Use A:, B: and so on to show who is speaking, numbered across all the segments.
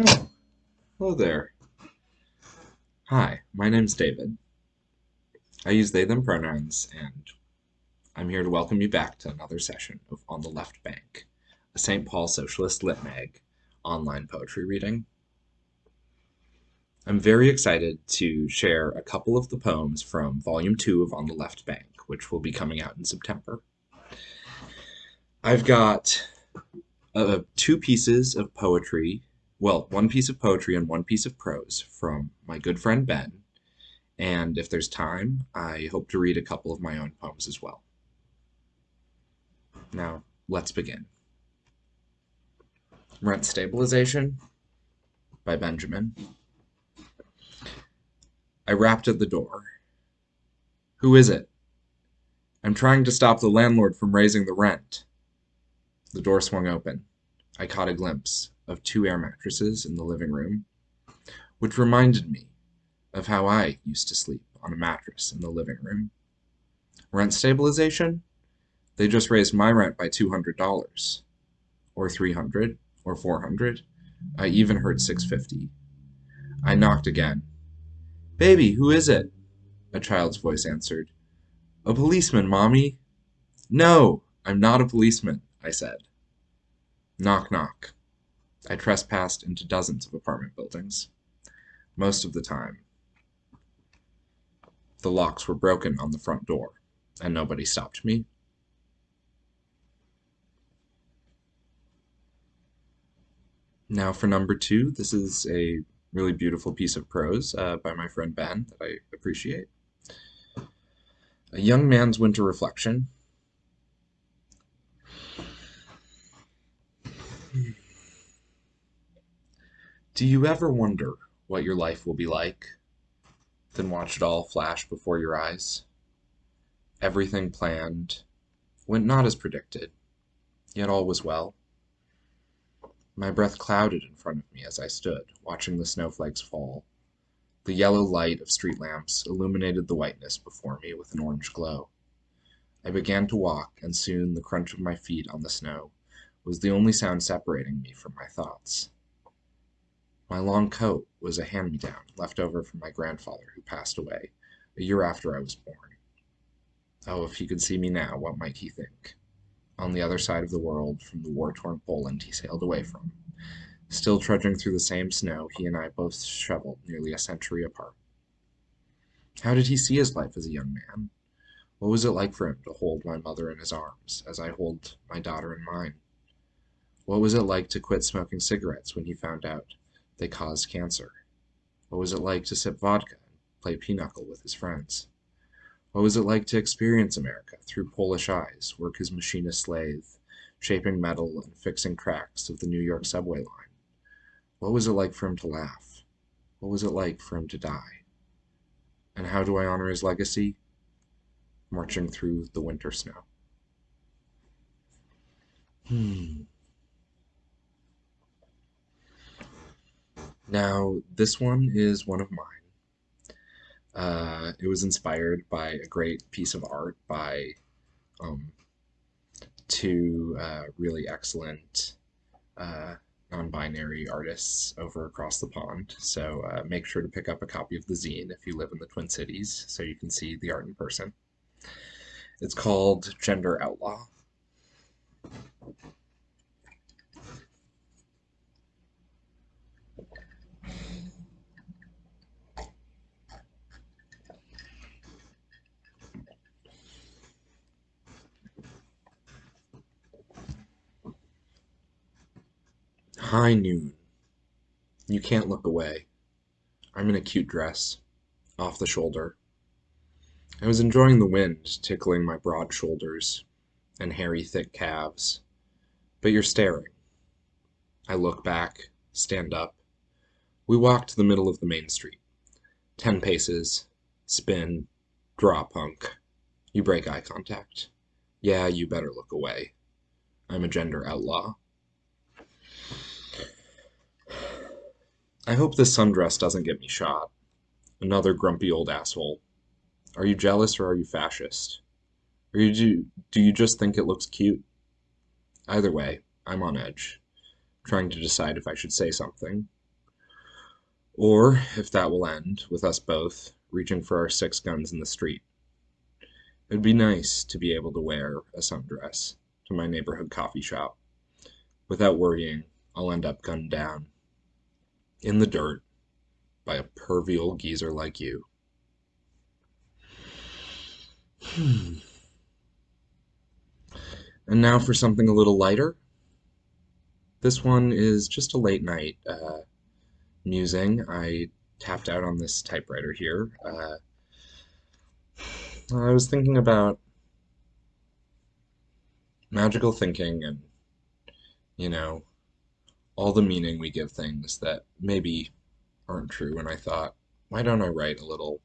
A: Oh, hello there. Hi, my name's David. I use they them pronouns, and I'm here to welcome you back to another session of On the Left Bank, a St. Paul Socialist Lit Mag online poetry reading. I'm very excited to share a couple of the poems from Volume 2 of On the Left Bank, which will be coming out in September. I've got uh, two pieces of poetry, well, one piece of poetry and one piece of prose from my good friend Ben, and if there's time, I hope to read a couple of my own poems as well. Now, let's begin. Rent Stabilization by Benjamin. I rapped at the door. Who is it? I'm trying to stop the landlord from raising the rent. The door swung open. I caught a glimpse of two air mattresses in the living room, which reminded me of how I used to sleep on a mattress in the living room. Rent stabilization? They just raised my rent by $200 or 300 or 400. I even heard 650. I knocked again. Baby, who is it? A child's voice answered. A policeman, Mommy. No, I'm not a policeman, I said. Knock, knock. I trespassed into dozens of apartment buildings. Most of the time, the locks were broken on the front door, and nobody stopped me. Now for number two, this is a really beautiful piece of prose uh, by my friend Ben that I appreciate. A Young Man's Winter Reflection. Do you ever wonder what your life will be like? Then watch it all flash before your eyes. Everything planned went not as predicted, yet all was well. My breath clouded in front of me as I stood, watching the snowflakes fall. The yellow light of street lamps illuminated the whiteness before me with an orange glow. I began to walk, and soon the crunch of my feet on the snow was the only sound separating me from my thoughts. My long coat was a hand me down left over from my grandfather, who passed away a year after I was born. Oh, if he could see me now, what might he think? on the other side of the world from the war-torn Poland he sailed away from. Still trudging through the same snow, he and I both shoveled nearly a century apart. How did he see his life as a young man? What was it like for him to hold my mother in his arms, as I hold my daughter in mine? What was it like to quit smoking cigarettes when he found out they caused cancer? What was it like to sip vodka and play pinochle with his friends? What was it like to experience America through Polish eyes, work as machinist slave, shaping metal and fixing cracks of the New York subway line? What was it like for him to laugh? What was it like for him to die? And how do I honor his legacy? Marching through the winter snow. Hmm. Now, this one is one of mine. Uh, it was inspired by a great piece of art by um, two uh, really excellent uh, non-binary artists over across the pond. So uh, make sure to pick up a copy of the zine if you live in the Twin Cities so you can see the art in person. It's called Gender Outlaw. High noon. You can't look away. I'm in a cute dress, off the shoulder. I was enjoying the wind tickling my broad shoulders and hairy, thick calves. But you're staring. I look back, stand up. We walk to the middle of the main street. Ten paces, spin, draw punk. You break eye contact. Yeah, you better look away. I'm a gender outlaw. I hope this sundress doesn't get me shot. Another grumpy old asshole. Are you jealous or are you fascist? Or you do, do you just think it looks cute? Either way, I'm on edge, trying to decide if I should say something, Or, if that will end, with us both reaching for our six guns in the street. It'd be nice to be able to wear a sundress to my neighborhood coffee shop without worrying I'll end up gunned down in the dirt by a pervy old geezer like you. Hmm. And now for something a little lighter. This one is just a late night uh, musing. I tapped out on this typewriter here. Uh, I was thinking about magical thinking and, you know, all the meaning we give things that maybe aren't true. And I thought, why don't I write a little,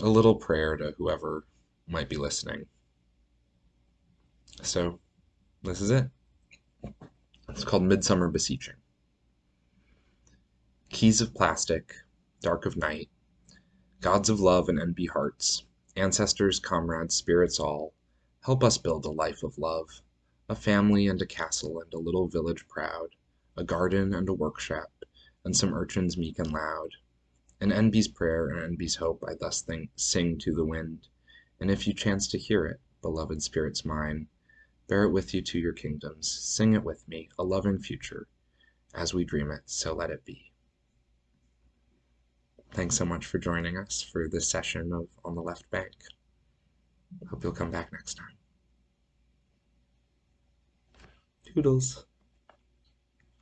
A: a little prayer to whoever might be listening? So, this is it. It's called Midsummer Beseeching. Keys of plastic, dark of night, gods of love and enby hearts, ancestors, comrades, spirits all, help us build a life of love, a family and a castle and a little village proud, a garden and a workshop, and some urchins meek and loud. An enby's prayer and enby's hope I thus sing to the wind, and if you chance to hear it, beloved spirits mine, bear it with you to your kingdoms, sing it with me, a loving future, as we dream it, so let it be. Thanks so much for joining us for this session of On the Left Bank. Hope you'll come back next time. Toodles.